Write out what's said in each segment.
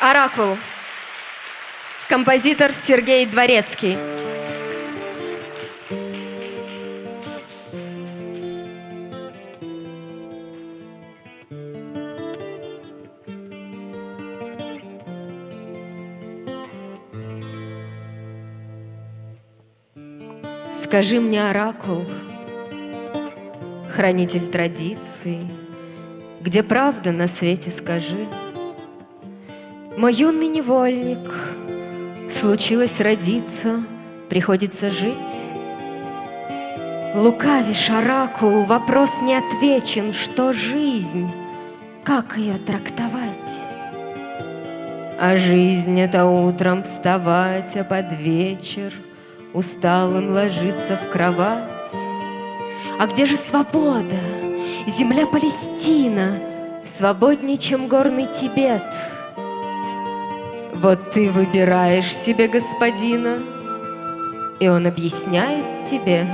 Оракул. Композитор Сергей Дворецкий. Скажи мне, оракул, хранитель традиций, Где правда на свете скажи. Мой юный невольник, случилось родиться, Приходится жить. Лукавишь, оракул, вопрос не отвечен, Что жизнь, как ее трактовать? А жизнь — это утром вставать, а под вечер — усталым ложиться в кровать. А где же свобода, земля Палестина, свободнее, чем горный Тибет? Вот ты выбираешь себе господина, и он объясняет тебе.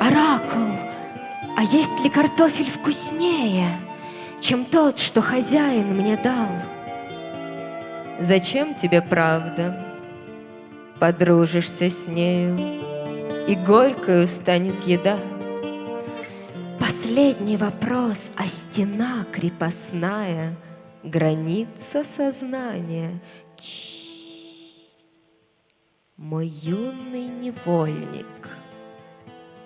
Оракул, а есть ли картофель вкуснее, чем тот, что хозяин мне дал? Зачем тебе правда? Подружишься с нею, и горькою станет еда. Последний вопрос, а стена крепостная, Граница сознания. Ч Мой юный невольник,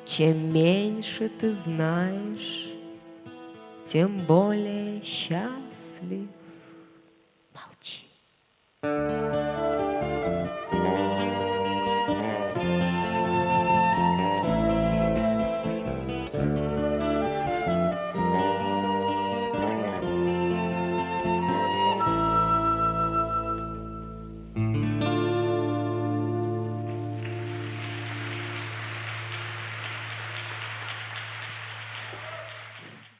Чем меньше ты знаешь, Тем более счастлив.